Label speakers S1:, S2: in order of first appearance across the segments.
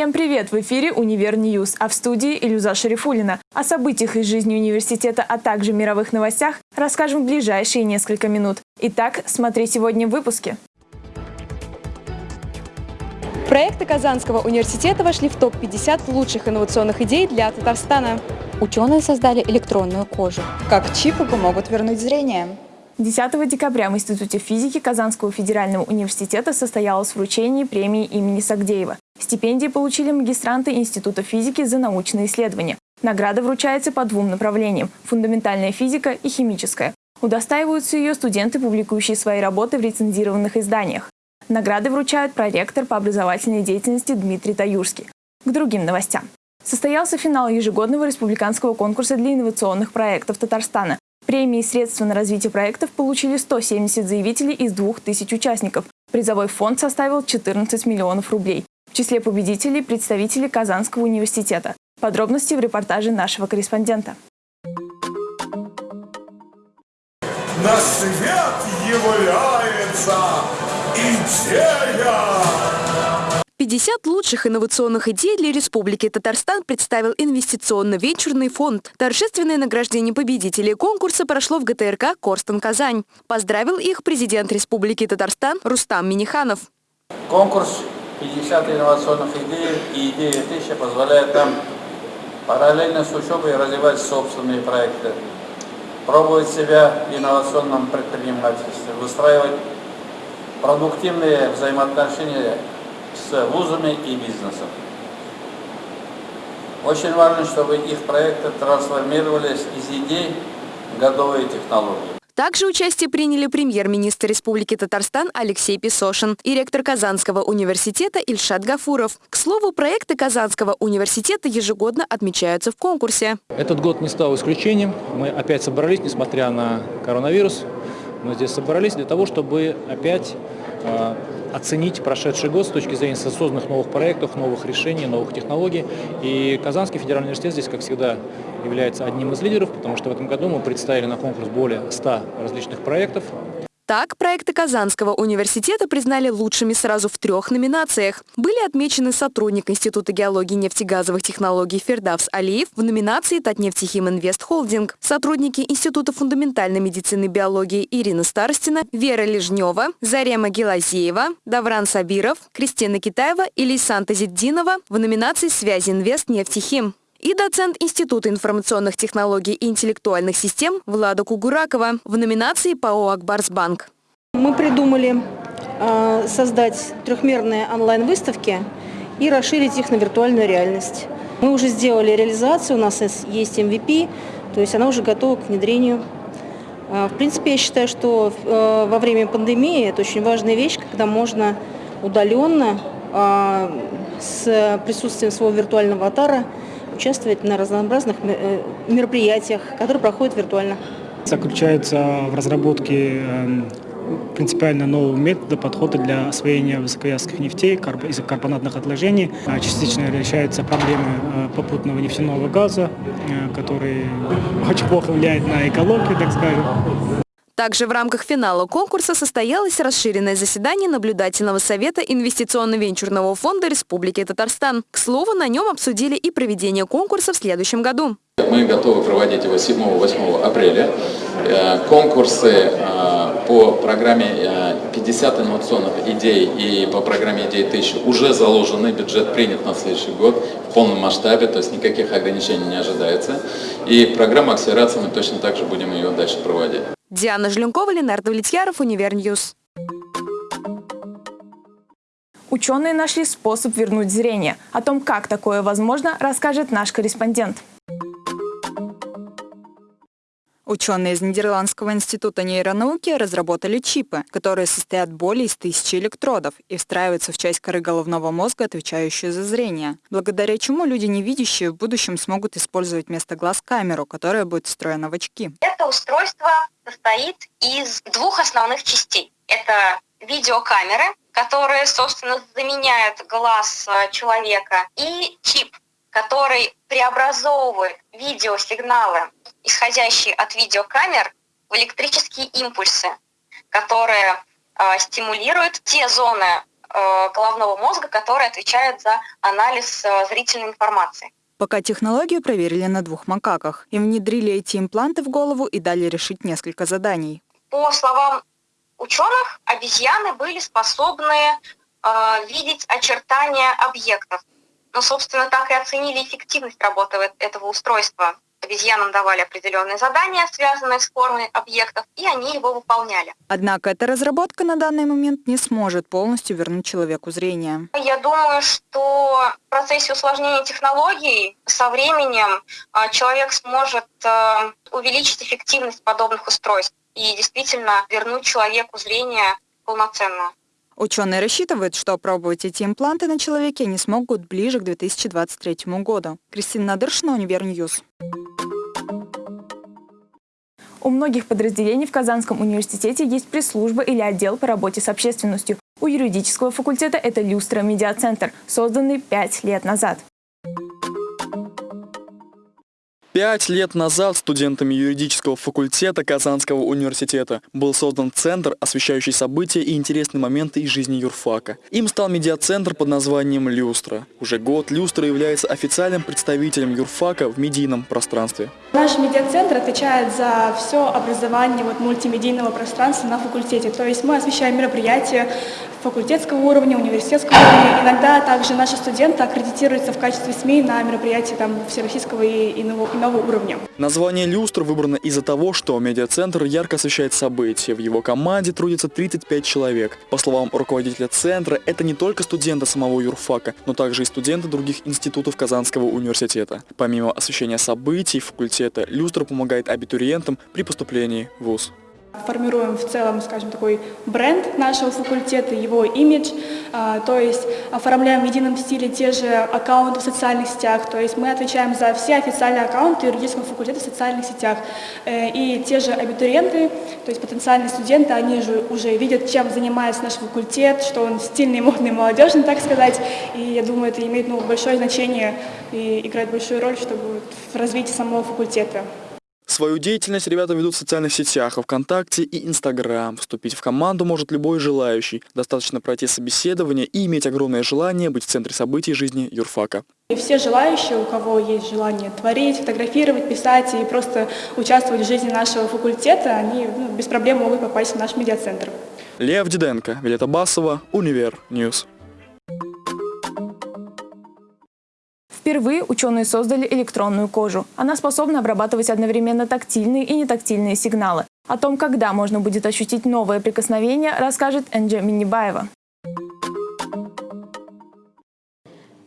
S1: Всем привет! В эфире «Универ News», а в студии Илюза Шарифулина. О событиях из жизни университета, а также мировых новостях расскажем в ближайшие несколько минут. Итак, смотри сегодня в выпуске.
S2: Проекты Казанского университета вошли в топ-50 лучших инновационных идей для Татарстана.
S3: Ученые создали электронную кожу.
S4: Как чипы помогут вернуть зрение.
S1: 10 декабря в Институте физики Казанского федерального университета состоялось вручение премии имени Сагдеева. Стипендии получили магистранты Института физики за научные исследования. Награда вручается по двум направлениям – фундаментальная физика и химическая. Удостаиваются ее студенты, публикующие свои работы в рецензированных изданиях. Награды вручают проректор по образовательной деятельности Дмитрий Таюрский. К другим новостям. Состоялся финал ежегодного республиканского конкурса для инновационных проектов Татарстана. Премии и средства на развитие проектов получили 170 заявителей из 2000 участников. Призовой фонд составил 14 миллионов рублей. В числе победителей представители Казанского университета. Подробности в репортаже нашего корреспондента.
S5: На свет является идея!
S2: 50 лучших инновационных идей для Республики Татарстан представил инвестиционно-венчурный фонд. Торжественное награждение победителей конкурса прошло в ГТРК «Корстон Казань». Поздравил их президент Республики Татарстан Рустам Миниханов.
S6: Конкурс 50 инновационных идей и идея 1000 позволяет нам параллельно с учебой развивать собственные проекты, пробовать себя в инновационном предпринимательстве, выстраивать продуктивные взаимоотношения с вузами и бизнесом. Очень важно, чтобы их проекты трансформировались из идей в готовые технологии.
S2: Также участие приняли премьер-министр Республики Татарстан Алексей Песошин и ректор Казанского университета Ильшат Гафуров. К слову, проекты Казанского университета ежегодно отмечаются в конкурсе.
S7: Этот год не стал исключением. Мы опять собрались, несмотря на коронавирус. Мы здесь собрались для того, чтобы опять оценить прошедший год с точки зрения созданных новых проектов, новых решений, новых технологий. И Казанский федеральный университет здесь, как всегда, является одним из лидеров, потому что в этом году мы представили на конкурс более 100 различных проектов.
S2: Так, проекты Казанского университета признали лучшими сразу в трех номинациях. Были отмечены сотрудник Института геологии и нефтегазовых технологий Фердавс Алиев в номинации «Татнефтехим Инвест Холдинг», сотрудники Института фундаментальной медицины и биологии Ирина Старостина, Вера Лежнева, Зарема Гелазеева, Давран Сабиров, Кристина Китаева и Лейсан Тазиддинова в номинации «Связи Инвест Нефтехим» и доцент Института информационных технологий и интеллектуальных систем Влада Кугуракова в номинации ПАО «Акбарсбанк».
S8: Мы придумали э, создать трехмерные онлайн-выставки и расширить их на виртуальную реальность. Мы уже сделали реализацию, у нас есть MVP, то есть она уже готова к внедрению. Э, в принципе, я считаю, что э, во время пандемии это очень важная вещь, когда можно удаленно с присутствием своего виртуального аватара участвовать на разнообразных э, мероприятиях, которые проходят виртуально.
S9: Заключается в разработке эм, принципиально нового метода подхода для освоения высоковязких нефтей из карбонатных отложений. А частично решаются проблемы э, попутного нефтяного газа, э, который очень плохо влияет на экологию, так скажем.
S2: Также в рамках финала конкурса состоялось расширенное заседание Наблюдательного совета Инвестиционно-венчурного фонда Республики Татарстан. К слову, на нем обсудили и проведение конкурса в следующем году.
S10: Мы готовы проводить его 7-8 апреля. Э, конкурсы э, по программе 50 э, инновационных идей и по программе идей 1000 уже заложены, бюджет принят на следующий год в полном масштабе, то есть никаких ограничений не ожидается. И программа акселерации мы точно так же будем ее дальше проводить.
S2: Диана Жленкова, Ленар Довлетьяров, Универ News.
S1: Ученые нашли способ вернуть зрение. О том, как такое возможно, расскажет наш корреспондент.
S4: Ученые из Нидерландского института нейронауки разработали чипы, которые состоят более из тысячи электродов и встраиваются в часть коры головного мозга, отвечающую за зрение, благодаря чему люди невидящие в будущем смогут использовать вместо глаз камеру, которая будет встроена в очки.
S11: Это устройство состоит из двух основных частей. Это видеокамеры, которые, собственно, заменяют глаз э, человека, и чип, который преобразовывает видеосигналы, исходящие от видеокамер, в электрические импульсы, которые э, стимулируют те зоны э, головного мозга, который отвечает за анализ э, зрительной информации.
S4: Пока технологию проверили на двух макаках. Им внедрили эти импланты в голову и дали решить несколько заданий.
S11: По словам ученых, обезьяны были способны э, видеть очертания объектов. Но, собственно, так и оценили эффективность работы этого устройства. Обезьянам давали определенные задания, связанные с формой объектов, и они его выполняли.
S4: Однако эта разработка на данный момент не сможет полностью вернуть человеку зрение.
S11: Я думаю, что в процессе усложнения технологий со временем а, человек сможет а, увеличить эффективность подобных устройств и действительно вернуть человеку зрение полноценное.
S4: Ученые рассчитывают, что опробовать эти импланты на человеке они смогут ближе к 2023 году. Кристина Надыршина, Универ News.
S1: У многих подразделений в Казанском университете есть пресс-служба или отдел по работе с общественностью. У юридического факультета это «Люстра Медиацентр», созданный пять лет назад.
S12: Пять лет назад студентами юридического факультета Казанского университета был создан центр, освещающий события и интересные моменты из жизни юрфака. Им стал медиацентр под названием «Люстра». Уже год «Люстра» является официальным представителем юрфака в медийном пространстве.
S13: Наш медиацентр отвечает за все образование вот, мультимедийного пространства на факультете. То есть мы освещаем мероприятия факультетского уровня, университетского уровня. Иногда также наши студенты аккредитируются в качестве СМИ на мероприятия там, всероссийского и иного, иного уровня.
S12: Название «Люстр» выбрано из-за того, что медиацентр ярко освещает события. В его команде трудится 35 человек. По словам руководителя центра, это не только студенты самого юрфака, но также и студенты других институтов Казанского университета. Помимо освещения событий факультета, «Люстра» помогает абитуриентам при поступлении в ВУЗ.
S13: Формируем в целом, скажем, такой бренд нашего факультета, его имидж, а, то есть оформляем в едином стиле те же аккаунты в социальных сетях, то есть мы отвечаем за все официальные аккаунты юридического факультета в социальных сетях. Э, и те же абитуриенты, то есть потенциальные студенты, они же уже видят, чем занимается наш факультет, что он стильный, модный, молодежный, так сказать. И я думаю, это имеет ну, большое значение и играет большую роль, чтобы в развитии самого факультета.
S12: Свою деятельность ребята ведут в социальных сетях, ВКонтакте и Инстаграм. Вступить в команду может любой желающий. Достаточно пройти собеседование и иметь огромное желание быть в центре событий жизни юрфака.
S13: И все желающие, у кого есть желание творить, фотографировать, писать и просто участвовать в жизни нашего факультета, они ну, без проблем могут попасть в наш медиацентр.
S12: Лев Диденко, Вилета Басова, Универ News.
S1: Впервые ученые создали электронную кожу. Она способна обрабатывать одновременно тактильные и нетактильные сигналы. О том, когда можно будет ощутить новое прикосновение, расскажет Энджи Минибаева.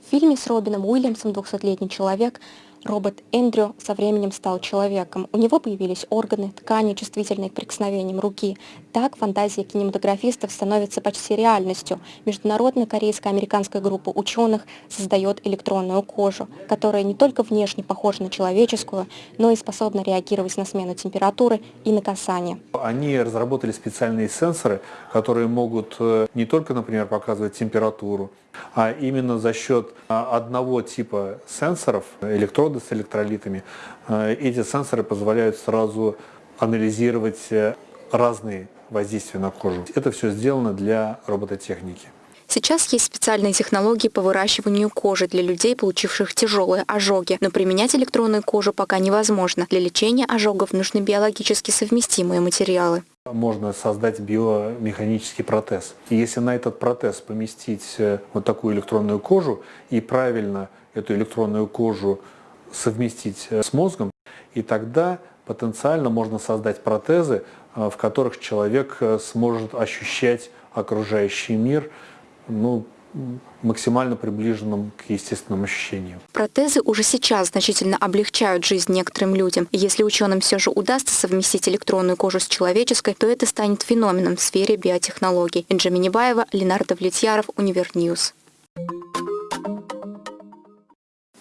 S3: В фильме с Робином Уильямсом «200-летний человек» Робот Эндрю со временем стал человеком. У него появились органы, ткани, чувствительные к прикосновениям руки. Так фантазия кинематографистов становится почти реальностью. Международная корейско-американская группа ученых создает электронную кожу, которая не только внешне похожа на человеческую, но и способна реагировать на смену температуры и на касание.
S14: Они разработали специальные сенсоры, которые могут э, не только, например, показывать температуру, а именно за счет а, одного типа сенсоров, электроды с электролитами, э, эти сенсоры позволяют сразу анализировать э, разные воздействия на кожу. Это все сделано для робототехники.
S2: Сейчас есть специальные технологии по выращиванию кожи для людей, получивших тяжелые ожоги, но применять электронную кожу пока невозможно. Для лечения ожогов нужны биологически совместимые материалы.
S14: Можно создать биомеханический протез. И если на этот протез поместить э, вот такую электронную кожу и правильно эту электронную кожу совместить э, с мозгом, и тогда потенциально можно создать протезы, э, в которых человек сможет ощущать окружающий мир ну, максимально приближенным к естественным ощущениям.
S2: Протезы уже сейчас значительно облегчают жизнь некоторым людям. Если ученым все же удастся совместить электронную кожу с человеческой, то это станет феноменом в сфере биотехнологий. Энджи Минибаева, Ленар Довлетьяров, Универ News.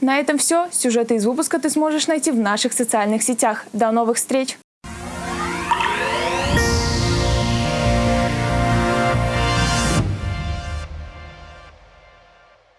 S1: На этом все. Сюжеты из выпуска ты сможешь найти в наших социальных сетях. До новых встреч!